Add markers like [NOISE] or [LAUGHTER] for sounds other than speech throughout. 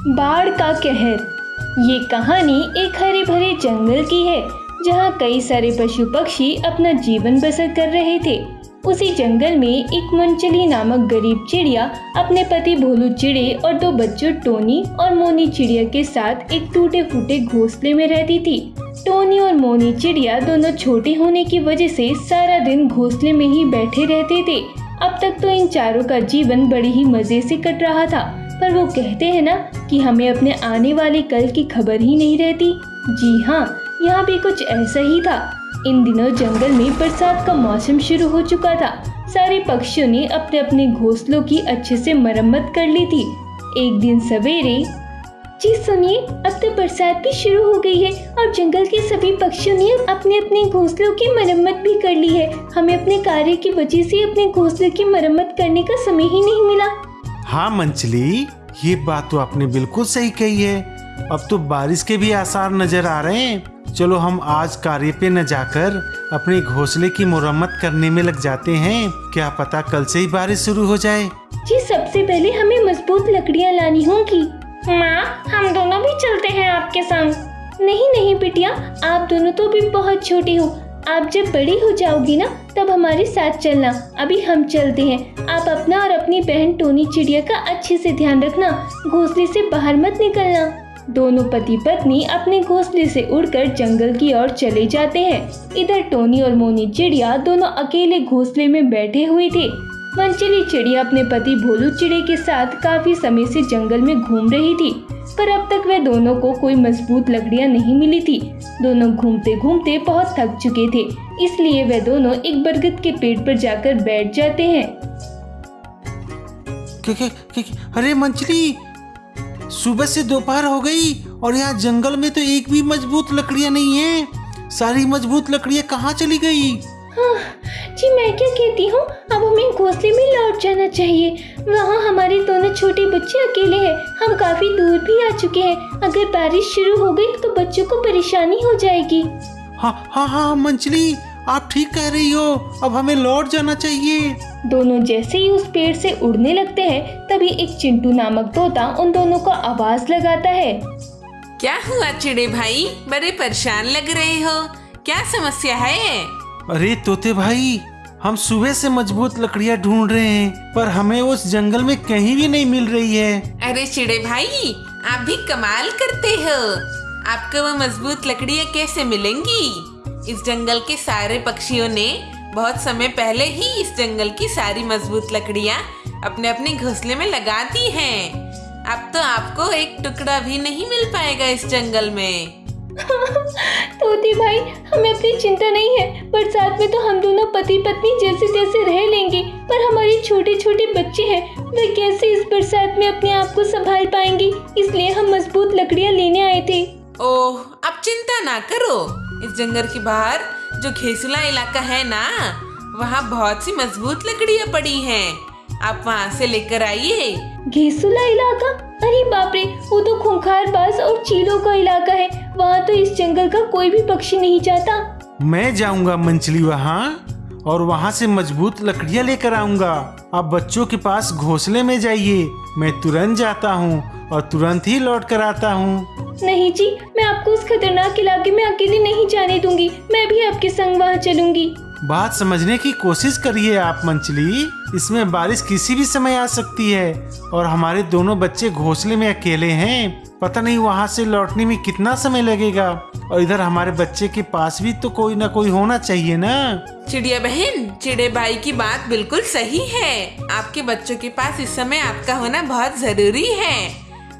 बाढ़ का कहर। ये कहानी एक हरे भरे जंगल की है, जहाँ कई सारे पशु पक्षी अपना जीवन बसर कर रहे थे। उसी जंगल में एक मंचली नामक गरीब चिड़िया अपने पति भोलू चिड़े और दो बच्चों टोनी और मोनी चिड़िया के साथ एक टूटे फूटे घोंसले में रहती थी। टोनी और मोनी चिड़िया दोनों छोटे होने की वजह से सारा दिन घोंसले में ही बैठे रहते थे। अब तक तो इन चारों का जीवन बड़े ही मज़े से कट रहा था। पर वो कहते हैं ना कि हमें अपने आने वाले कल की खबर ही नहीं रहती। जी हाँ यहाँ भी कुछ ऐसा ही था। इन दिनों जंगल में बरसात का मौसम शुरू हो चुका था। सारे पक्षियों ने अपने अपने घोंसलों की अच्छे से मरम्मत कर ली थी। एक दिन सवेरे, जी सुनिए, अब तो बरसात भी शुरू हो गई है और जंगल के सभी पक्षियों ने अपने अपने घोंसलों की मरम्मत भी कर ली है। हमें अपने कार्य की वजह से अपने घोंसले की मरम्मत करने का समय ही नहीं मिला। हाँ मंचली। ये बात तो आपने बिल्कुल सही कही है। अब तो बारिश के भी आसार नज़र आ रहे हैं। चलो हम आज कार्य पे न जाकर अपने घोंसले की मुरम्मत करने में लग जाते हैं। क्या पता कल से ही बारिश शुरू हो जाए। जी, सबसे पहले हमें मज़बूत लकड़ियाँ लानी होंगी। माँ, हम दोनों भी चलते हैं आपके संग। नहीं नहीं, बिटिया, आप दोनों तो भी बहुत छोटी हो। आप जब बड़ी हो जाओगी ना तब हमारे साथ चलना। अभी हम चलते हैं। आप अपना और अपनी बहन टोनी चिड़िया का अच्छे से ध्यान रखना। घोंसले से बाहर मत निकलना। दोनों पति पत्नी अपने घोंसले से उड़कर जंगल की ओर चले जाते हैं। इधर टोनी और मोनी चिड़िया दोनों अकेले घोंसले में बैठे हुए थे। मंचली चिड़िया अपने पति भोलू चिड़े के साथ काफ़ी समय से जंगल में घूम रही थी, पर अब तक वे दोनों को कोई मज़बूत लकड़ियाँ नहीं मिली थी। दोनों घूमते घूमते बहुत थक चुके थे, इसलिए वे दोनों एक बरगद के पेड़ पर जाकर बैठ जाते हैं। अरे मंचली सुबह से दोपहर हो गई और यहाँ जंगल में तो एक भी मज़बूत लकड़ियाँ नहीं है। सारी मज़बूत लकड़ियाँ कहाँ चली गई? हाँ, जी मैं क्या कहती हूँ? अब हमें घोंसले में लौट जाना चाहिए। वहाँ हमारे दोनों छोटे बच्चे अकेले हैं। हम काफ़ी दूर भी आ चुके हैं। अगर बारिश शुरू हो गई तो बच्चों को परेशानी हो जाएगी। हाँ हाँ हाँ मंचली आप ठीक कह रही हो। अब हमें लौट जाना चाहिए। दोनों जैसे ही उस पेड़ से उड़ने लगते हैं तभी एक चिंटू नामक तोता उन दोनों को आवाज़ लगाता है। क्या हुआ चिड़े भाई? बड़े परेशान लग रहे हो। क्या समस्या है? अरे तोते भाई, हम सुबह से मज़बूत लकड़ियाँ ढूंढ रहे हैं, पर हमें उस जंगल में कहीं भी नहीं मिल रही है। अरे चिड़े भाई, आप भी कमाल करते हो। आपको वो मज़बूत लकड़ियाँ कैसे मिलेंगी? इस जंगल के सारे पक्षियों ने बहुत समय पहले ही इस जंगल की सारी मज़बूत लकड़ियाँ अपने अपने घोंसले में लगा दी हैं। अब तो आपको एक टुकड़ा भी नहीं मिल पाएगा इस जंगल में। [LAUGHS] तोते भाई हमें अपनी चिंता नहीं है। बरसात में तो हम दोनों पति पत्नी जैसे जैसे रह लेंगे पर हमारे छोटे छोटे बच्चे हैं। वे कैसे इस बरसात में अपने आप को संभाल पाएँगे? इसलिए हम मज़बूत लकड़ियाँ लेने आए थे। ओह आप चिंता ना करो। इस जंगल के बाहर जो खेसुला इलाका है ना वहाँ बहुत सी मज़बूत लकड़ियाँ पड़ी हैं। आप वहाँ से लेकर आइए। घेसुला इलाका? अरे बाप रे वो तो खूंखार बास और चीलों का इलाका है। वहाँ तो इस जंगल का कोई भी पक्षी नहीं जाता। मैं जाऊँगा मंचली वहाँ और वहाँ से मज़बूत लकड़ियाँ लेकर आऊँगा। आप बच्चों के पास घोंसले में जाइए। मैं तुरंत जाता हूँ और तुरंत ही लौट कर आता हूँ। नहीं जी मैं आपको उस खतरनाक इलाके में अकेले नहीं जाने दूँगी। मैं भी आपके संग वहाँ चलूँगी। बात समझने की कोशिश करिए आप, मंचली। इसमें बारिश किसी भी समय आ सकती है और हमारे दोनों बच्चे घोंसले में अकेले हैं। पता नहीं वहाँ से लौटने में कितना समय लगेगा। और इधर हमारे बच्चे के पास भी तो कोई ना कोई होना चाहिए ना। चिड़िया बहन, चिड़े भाई की बात बिल्कुल सही है। आपके बच्चों के पास इस समय आपका होना बहुत ज़रूरी है।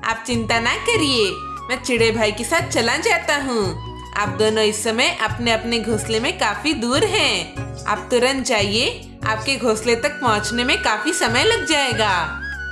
आप चिंता ना करिए, मैं चिड़े भाई के साथ चला जाता हूँ। आप दोनों इस समय अपने अपने घोंसले में काफ़ी दूर हैं। आप तुरंत जाइए, आपके घोंसले तक पहुँचने में काफ़ी समय लग जाएगा।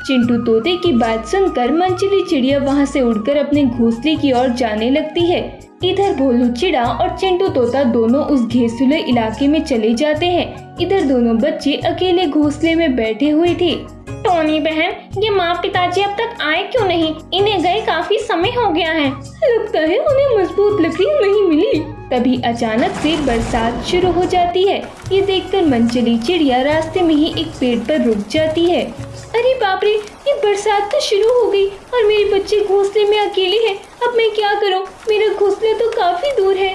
चिंटू तोते की बात सुनकर मंचली चिड़िया वहाँ से उड़कर अपने घोंसले की ओर जाने लगती है। इधर भोलू चिड़ा और चिंटू तोता दोनों उस घेसुले इलाके में चले जाते हैं। इधर दोनों बच्चे अकेले घोंसले में बैठे हुए थे। टोनी बहन, ये माँ पिताजी अब तक आए क्यों नहीं? इन्हें गए काफ़ी समय हो गया है। लगता है उन्हें मज़बूत लकड़ी नहीं मिली। तभी अचानक से बरसात शुरू हो जाती है। ये देखकर मंचली चिड़िया रास्ते में ही एक पेड़ पर रुक जाती है। अरे बाप रे, ये बरसात तो शुरू हो गई और मेरे बच्चे घोंसले में अकेले हैं। अब मैं क्या करूँ? मेरा घोंसला तो काफ़ी दूर है।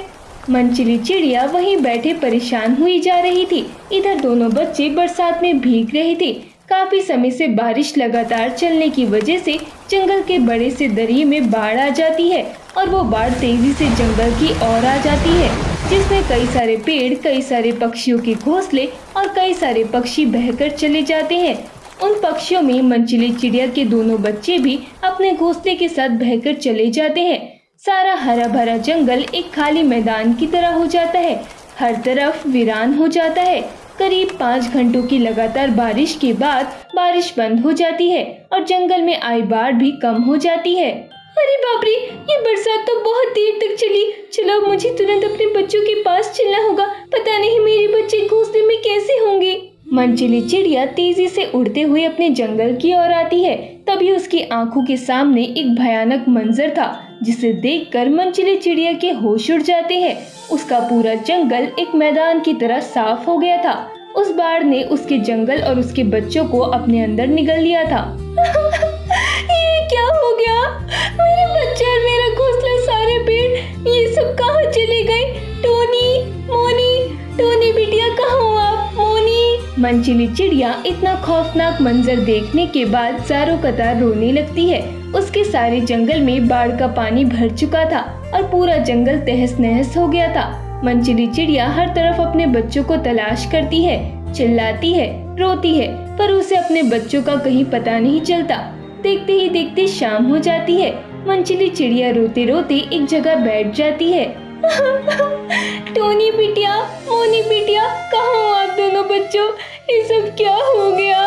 मनचिली चिड़िया वहीं बैठे परेशान हुई जा रही थी। इधर दोनों बच्चे बरसात में भीग रहे थे। काफ़ी समय से बारिश लगातार चलने की वजह से जंगल के बड़े से दरिए में बाढ़ आ जाती है और वो बाढ़ तेज़ी से जंगल की ओर आ जाती है, जिसमें कई सारे पेड़, कई सारे पक्षियों के घोंसले और कई सारे पक्षी बहकर चले जाते हैं। उन पक्षियों में मंचिली चिड़िया के दोनों बच्चे भी अपने घोंसले के साथ बहकर चले जाते हैं। सारा हरा भरा जंगल एक खाली मैदान की तरह हो जाता है। हर तरफ़ वीरान हो जाता है। करीब पाँच घंटों की लगातार बारिश के बाद बारिश बंद हो जाती है और जंगल में आई बाढ़ भी कम हो जाती है। अरे बाप रे ये बरसात तो बहुत देर तक चली। चलो मुझे तुरंत अपने बच्चों के पास चलना होगा। पता नहीं मेरे बच्चे घोंसले में कैसे होंगे। मनचिली चिड़िया तेज़ी से उड़ते हुए अपने जंगल की ओर आती है। तभी उसकी आँखों के सामने एक भयानक मंजर था, जिसे देखकर मनचिली चिड़िया के होश उड़ जाते हैं। उसका पूरा जंगल एक मैदान की तरह साफ़ हो गया था। उस बाढ़ ने उसके जंगल और उसके बच्चों को अपने अंदर निगल लिया था। [LAUGHS] ये क्या हो गया? मेरे बच्चे और मेरा घोंसला सारे पेड़, ये सब कहाँ चले गए? टोनी, मोनी, टोनी बिटिया कहाँ हो मोनी मनचिली चिड़िया इतना खौफनाक मंजर देखने के बाद चारों कतार रोने लगती है। उसके सारे जंगल में बाढ़ का पानी भर चुका था और पूरा जंगल तहस नहस हो गया था। मंचिली चिड़िया हर तरफ़ अपने बच्चों को तलाश करती है, चिल्लाती है, रोती है, पर उसे अपने बच्चों का कहीं पता नहीं चलता। देखते ही देखते शाम हो जाती है। मंचिली चिड़िया रोते रोते एक जगह बैठ जाती है। [LAUGHS] टोनी बिटिया, मोनी बिटिया, कहाँ हो आप दोनों बच्चों? ये सब क्या हो गया?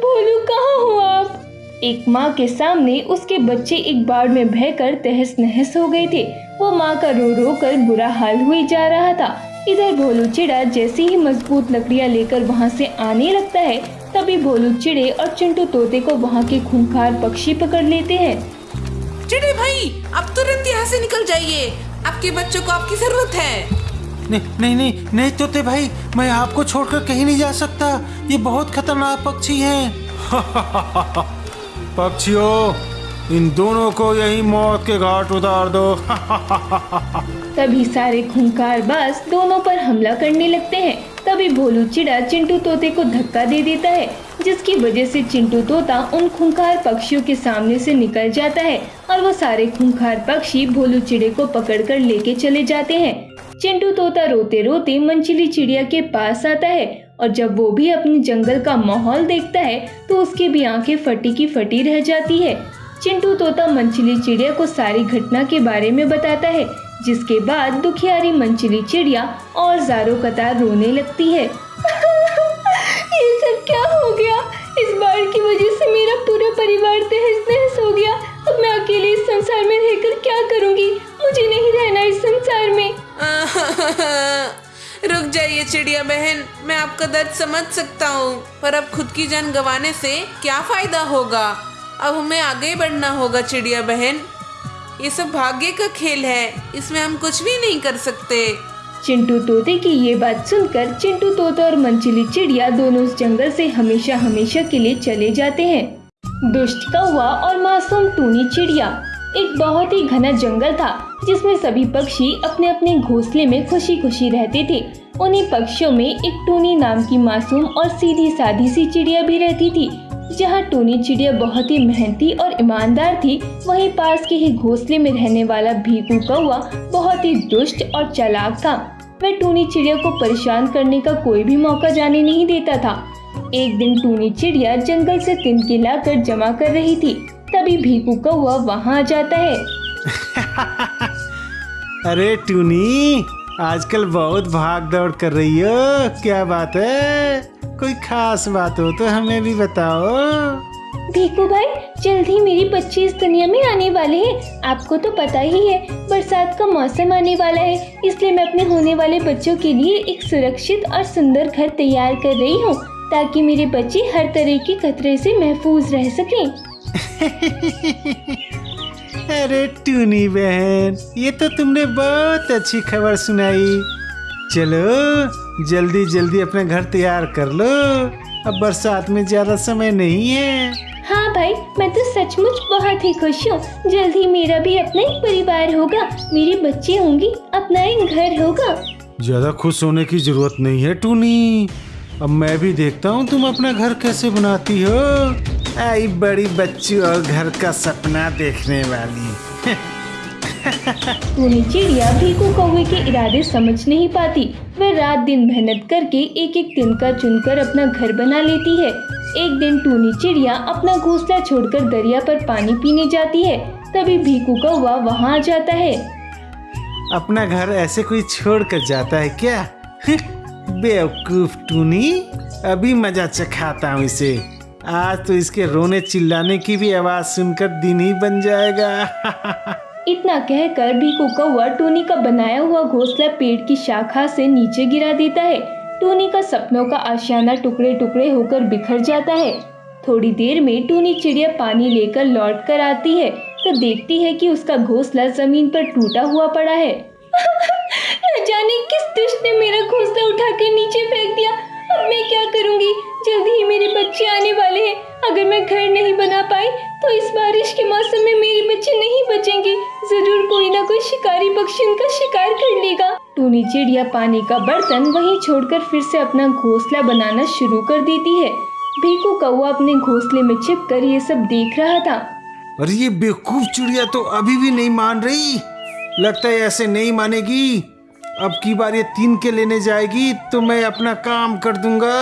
भोलू, कहाँ हो आप? एक माँ के सामने उसके बच्चे एक बाढ़ में बहकर तहस नहस हो गए थे। वो माँ का रो रो कर बुरा हाल हुई जा रहा था। इधर भोलू चिड़ा जैसे ही मज़बूत लकड़ियाँ लेकर वहाँ से आने लगता है, तभी भोलू चिड़े और चिंटू तोते को वहाँ के खूंखार पक्षी पकड़ लेते हैं। चिड़े भाई अब तुरंत यहाँ से निकल जाइए। आपके बच्चों को आपकी ज़रूरत है। नहीं नहीं नहीं नहीं तोते भाई मैं आपको छोड़कर कहीं नहीं जा सकता। ये बहुत खतरनाक पक्षी हैं। [LAUGHS] पक्षियों इन दोनों को यही मौत के घाट उतार दो। [LAUGHS] तभी सारे खूंखार बास दोनों पर हमला करने लगते हैं। तभी भोलू चिड़ा चिंटू तोते को धक्का दे देता है जिसकी वजह से चिंटू तोता उन खूंखार पक्षियों के सामने से निकल जाता है और वो सारे खूंखार पक्षी भोलू चिड़े को पकड़कर लेके चले जाते हैं। चिंटू तोता रोते रोते मंचिली चिड़िया के पास आता है और जब वो भी अपने जंगल का माहौल देखता है तो उसकी भी आँखें फटी की फटी रह जाती है। चिंटू तोता मंचली चिड़िया को सारी घटना के बारे में बताता है, जिसके बाद दुखियारी मंचली चिड़िया और जारो कतार रोने लगती है। [LAUGHS] ये सब क्या हो गया? इस बाढ़ की वजह से मेरा पूरा परिवार चिड़िया बहन, मैं आपका दर्द समझ सकता हूँ, पर अब खुद की जान गंवाने से क्या फ़ायदा होगा? अब हमें आगे बढ़ना होगा चिड़िया बहन। ये सब भाग्य का खेल है, इसमें हम कुछ भी नहीं कर सकते। चिंटू तोते की ये बात सुनकर चिंटू तोता और मंचिली चिड़िया दोनों उस जंगल से हमेशा हमेशा के लिए चले जाते हैं। दुष्ट कौवा और मासूम टूनी चिड़िया, एक बहुत ही घना जंगल था, जिसमें सभी पक्षी अपने अपने घोंसले में खुशी खुशी रहते थे। उन्हीं पक्षियों में एक टूनी नाम की मासूम और सीधी सादी सी चिड़िया भी रहती थी। जहाँ टूनी चिड़िया बहुत ही मेहनती और ईमानदार थी, वहीं पास के ही घोंसले में रहने वाला भीकू कौआ बहुत ही दुष्ट और चालाक था। वह टूनी चिड़िया को परेशान करने का कोई भी मौका जाने नहीं देता था। एक दिन टूनी चिड़िया जंगल से तिनके लाकर जमा कर रही थी। तभी भीकू कौआ वहाँ आ जाता है। [LAUGHS] अरे टूनी आजकल बहुत भाग दौड़ कर रही हो। क्या बात है? कोई खास बात हो तो हमें भी बताओ। भीकू भाई जल्द ही मेरी बच्चे इस दुनिया में आने वाले हैं। आपको तो पता ही है बरसात का मौसम आने वाला है। इसलिए मैं अपने होने वाले बच्चों के लिए एक सुरक्षित और सुंदर घर तैयार कर रही हूँ ताकि मेरे बच्चे हर तरह के खतरे से महफूज रह सकें। [LAUGHS] अरे टूनी बहन? ये तो तुमने बहुत अच्छी खबर सुनाई। चलो जल्दी जल्दी अपना घर तैयार कर लो। अब बरसात में ज़्यादा समय नहीं है। हाँ भाई मैं तो सचमुच बहुत ही खुश हूँ। जल्द ही मेरा भी अपना एक परिवार होगा। मेरे बच्चे होंगे अपना एक घर होगा। ज़्यादा खुश होने की ज़रूरत नहीं है टूनी। अब मैं भी देखता हूँ तुम अपना घर कैसे बनाती हो। आई बड़ी बच्ची और घर का सपना देखने वाली। टूनी चिड़िया भीकू कौवे के इरादे समझ नहीं पाती। वह रात दिन मेहनत करके एक एक तिनका चुनकर अपना घर बना लेती है। एक दिन टूनी चिड़िया अपना घोंसला छोड़कर दरिया पर पानी पीने जाती है। तभी भीकू कौवा वहाँ आ जाता है। अपना घर ऐसे कोई छोड़ कर जाता है क्या? [LAUGHS] बेवकूफ़ टूनी अभी मज़ा चखाता हूँ इसे। आज तो इसके रोने चिल्लाने की भी आवाज़ सुनकर दिन ही बन जाएगा। इतना कहकर भीकू कौवा टूनी का बनाया हुआ घोंसला पेड़ की शाखा से नीचे गिरा देता है। टूनी का सपनों का आशियाना टुकड़े टुकड़े होकर बिखर जाता है। थोड़ी देर में टूनी चिड़िया पानी लेकर लौट कर आती है तो देखती है कि उसका घोंसला ज़मीन पर टूटा हुआ पड़ा है। [LAUGHS] न जाने किस दुष्ट ने मेरा घोंसला उठाकर नीचे फेंक दिया। अब मैं क्या करूँगी? जल्दी ही मेरे बच्चे आने वाले हैं। अगर मैं घर नहीं बना पाई तो इस बारिश के मौसम में मेरे बच्चे नहीं बचेंगे। ज़रूर कोई ना कोई शिकारी पक्षी उनका शिकार कर लेगा। टूनी चिड़िया पानी का बर्तन वहीं छोड़कर फिर से अपना घोंसला बनाना शुरू कर देती है। भीकू कौवा अपने घोंसले में छिप कर ये सब देख रहा था। अरे ये बेवकूफ़ चिड़िया तो अभी भी नहीं मान रही। लगता है ऐसे नहीं मानेगी। अब की बार ये तीन के लेने जाएगी तो मैं अपना काम कर दूँगा।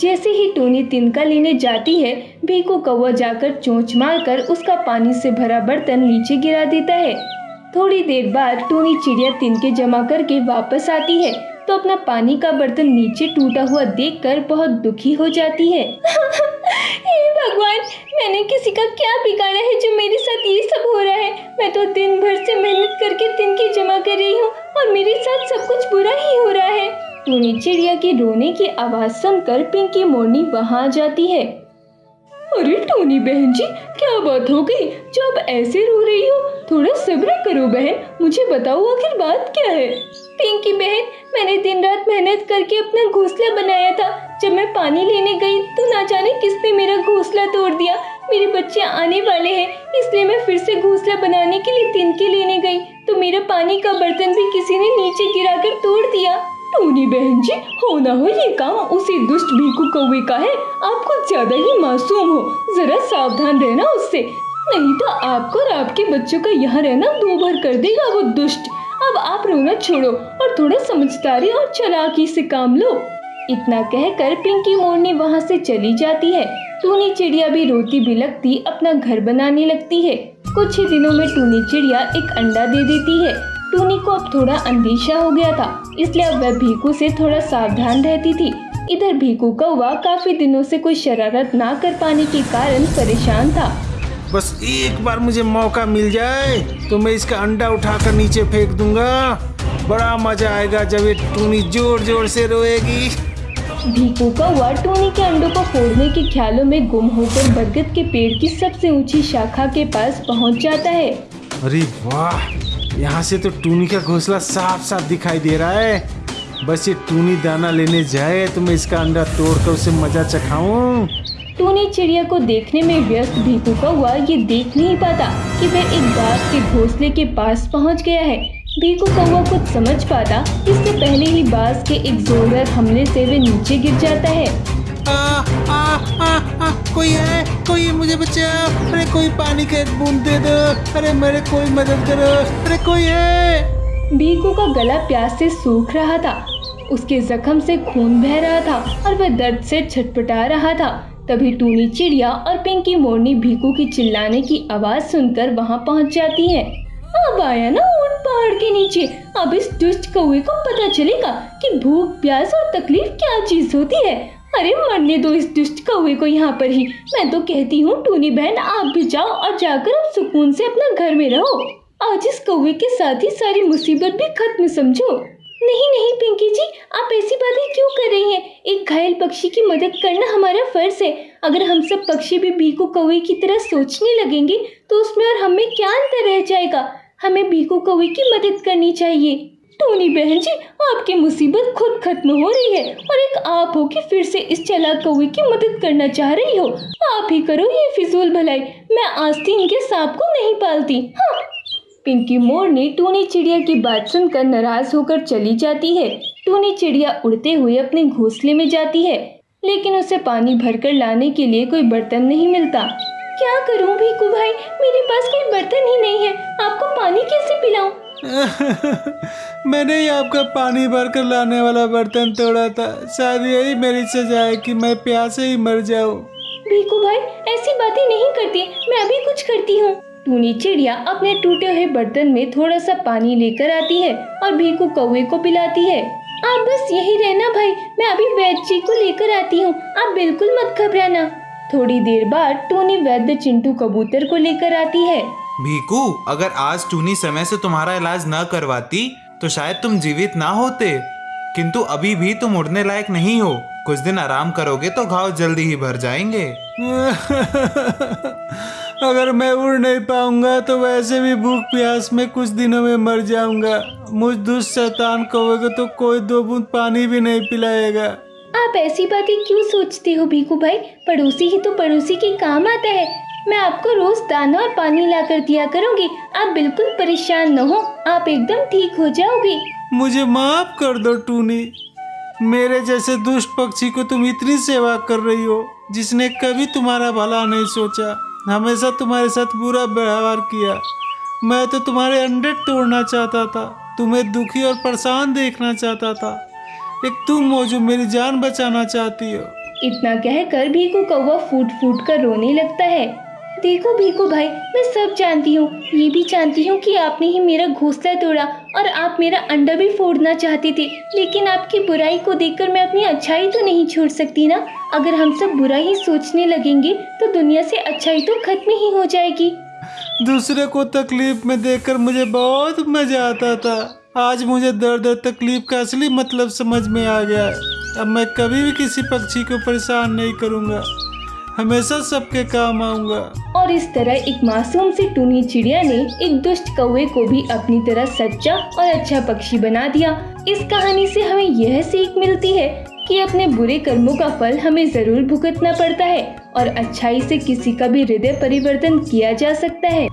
जैसे ही टोनी तिनका लेने जाती है भीकू कौवा जाकर चोंच मारकर उसका पानी से भरा बर्तन नीचे गिरा देता है। थोड़ी देर बाद टोनी चिड़िया तिनके जमा करके वापस आती है तो अपना पानी का बर्तन नीचे टूटा हुआ देखकर बहुत दुखी हो जाती है। [LAUGHS] भगवान, मैंने किसी का क्या बिगाड़ा है जो मेरे साथ ये सब हो रहा है? मैं तो दिन भर से मेहनत करके तिनके जमा कर रही हूँ और मेरे साथ सब कुछ बुरा ही हो रहा है। टूनी चिड़िया की रोने की आवाज़ सुनकर पिंकी मोरनी वहाँ आ जाती है। अरे टोनी बहन जी, क्या बात हो गई? जो अब ऐसे रो रही हो, थोड़ा सब्र करो बहन। मुझे बताओ आखिर बात क्या है? पिंकी बहन, मैंने दिन रात मेहनत करके अपना घोंसला बनाया था। जब मैं पानी लेने गई तो ना जाने किसने मेरा घोंसला तोड़ दिया। मेरे बच्चे आने वाले हैं, इसलिए मैं फिर से घोंसला बनाने के लिए तिनके लेने गई। तो मेरा पानी का बर्तन भी किसी ने नीचे गिराकर तोड़ दिया। बहन जी, हो ना हो, ये काम उसी दुष्ट भीकू कौवे का है। आप कुछ ज़्यादा ही मासूम हो। जरा सावधान रहना उससे। नहीं तो आपको और आपके बच्चों का यहाँ रहना दो भर कर देगा वो दुष्ट। अब आप रोना छोड़ो और थोड़ा समझदारी और चलाकी से काम लो। इतना कहकर पिंकी मोरनी वहाँ से चली जाती है। टूनी चिड़िया भी रोती बिलकती अपना घर बनाने लगती है। कुछ ही दिनों में टूनी चिड़िया एक अंडा दे देती है। टूनी को अब थोड़ा अंदेशा हो गया था इसलिए अब वह भीकू से थोड़ा सावधान रहती थी। इधर भीकू कौवा काफ़ी दिनों से कोई शरारत ना कर पाने के कारण परेशान था। बस एक बार मुझे मौका मिल जाए तो मैं इसका अंडा उठाकर नीचे फेंक दूँगा। बड़ा मज़ा आएगा जब ये टूनी ज़ोर ज़ोर से रोएगी। भीकू कौवा टूनी के अंडों को फोड़ने के ख्यालों में गुम होकर बरगद के पेड़ की सबसे ऊँची शाखा के पास पहुँच जाता है। अरे वाह! यहाँ से तो टूनी का घोंसला साफ़ साफ़ दिखाई दे रहा है। बस ये टूनी दाना लेने जाए तो मैं इसका अंडा तोड़कर उसे मज़ा चखाऊं। टूनी चिड़िया को देखने में व्यस्त भी भीकू कौवा ये देख नहीं पाता कि वह एक बाघ के घोंसले के पास पहुँच गया है। भीकू कौवा कुछ समझ पाता, इससे पहले ही बाघ के एक जोरदार हमले से वे नीचे गिर जाता है। कोई है? कोई मुझे बचाओ अरे कोई पानी का एक बूंद दे दो। अरे मेरे कोई मदद करो। अरे कोई है? भीकू का गला प्यास से सूख रहा था। उसके जख्म से खून बह रहा था और वह दर्द से छटपटा रहा था। तभी टूनी चिड़िया और पिंकी मोरनी भीकू की चिल्लाने की आवाज़ सुनकर वहाँ पहुँच जाती है। अब आया ना ऊँट पहाड़ के नीचे। अब इस दुष्ट कौवे को पता चलेगा कि भूख, प्यास और तकलीफ़ क्या चीज़ होती है। अरे मरने दो इस दुष्ट कौवे को यहाँ पर ही। मैं तो कहती हूँ, टूनी बहन, आप भी जाओ और जाकर अब सुकून से अपना घर में रहो। आज इस कौवे के साथ ही सारी मुसीबत भी खत्म, समझो। नहीं नहीं, पिंकी जी, आप ऐसी बातें क्यों कर रही हैं? एक घायल पक्षी की मदद करना हमारा फ़र्ज़ है। अगर हम सब पक्षी भी भीकू कौए की तरह सोचने लगेंगे तो उसमें और हमें क्या अंतर रह जाएगा? हमें भीकू कौवे की मदद करनी चाहिए। टोनी बहन जी, आपकी मुसीबत खुद खत्म हो रही है और एक आप हो कि फिर से इस चालाक कौवे की मदद करना चाह रही हो। आप ही करो ये फिजूल भलाई। मैं आस्तीन के सांप को नहीं पालती। हाँ। पिंकी मोर ने टूनी चिड़िया की बात सुनकर नाराज़ होकर चली जाती है। टूनी चिड़िया उड़ते हुए अपने घोंसले में जाती है, लेकिन उसे पानी भरकर लाने के लिए कोई बर्तन नहीं मिलता। क्या करूँ भीकू भाई? मेरे पास कोई बर्तन ही नहीं है। आपको पानी कैसे पिलाऊं? [LAUGHS] मैंने ही आपका पानी भर कर लाने वाला बर्तन तोड़ा था। शायद यही मेरी सजा है कि मैं प्यासे ही मर जाऊँ। भीकू भाई, ऐसी बातें नहीं करती। मैं अभी कुछ करती हूँ। टूनी चिड़िया अपने टूटे हुए बर्तन में थोड़ा सा पानी लेकर आती है और भीकू कौवे को पिलाती है। आप बस यही रहना भाई। मैं अभी वैद्य जी को लेकर आती हूँ। आप बिल्कुल मत घबराना। थोड़ी देर बाद टूनी वैद्य चिंटू कबूतर को लेकर आती है। भीकू अगर आज टूनी समय से तुम्हारा इलाज न करवाती तो शायद तुम जीवित ना होते। किंतु अभी भी तुम उड़ने लायक नहीं हो। कुछ दिन आराम करोगे तो घाव जल्दी ही भर जाएँगे। [LAUGHS] अगर मैं उड़ नहीं पाऊँगा तो वैसे भी भूख प्यास में कुछ दिनों में मर जाऊँगा। मुझ दुष्ट शैतान कौवे को तो कोई दो बूंद पानी भी नहीं पिलाएगा। आप ऐसी बातें क्यों सोचते हो भीकू भाई? पड़ोसी ही तो पड़ोसी के काम आता है। मैं आपको रोज दाना और पानी ला कर दिया करूँगी। आप बिल्कुल परेशान न हो आप एकदम ठीक हो जाओगी। मुझे माफ़ कर दो टूनी। मेरे जैसे दुष्ट पक्षी को तुम इतनी सेवा कर रही हो जिसने कभी तुम्हारा भला नहीं सोचा। हमेशा तुम्हारे साथ बुरा व्यवहार किया। मैं तो तुम्हारे अंडे तोड़ना चाहता था तुम्हें दुखी और परेशान देखना चाहता था। एक तुम हो जो मेरी जान बचाना चाहती हो। इतना कहकर भीकू कौवा फूट फूट कर रोने लगता है। देखो भीकू भाई, मैं सब जानती हूँ। ये भी जानती हूँ कि आपने ही मेरा घोंसला तोड़ा और आप मेरा अंडा भी फोड़ना चाहते थे। लेकिन आपकी बुराई को देखकर मैं अपनी अच्छाई तो नहीं छोड़ सकती ना? अगर हम सब बुरा ही सोचने लगेंगे तो दुनिया से अच्छाई तो खत्म ही हो जाएगी। दूसरे को तकलीफ़ में देखकर मुझे बहुत मज़ा आता था। आज मुझे दर्द और तकलीफ़ का असली मतलब समझ में आ गया अब मैं कभी भी किसी पक्षी को परेशान नहीं करूँगा। हमेशा सबके काम आऊँगा। और इस तरह एक मासूम सी टूनी चिड़िया ने एक दुष्ट कौए को भी अपनी तरह सच्चा और अच्छा पक्षी बना दिया। इस कहानी से हमें यह सीख मिलती है कि अपने बुरे कर्मों का फल हमें ज़रूर भुगतना पड़ता है और अच्छाई से किसी का भी हृदय परिवर्तन किया जा सकता है।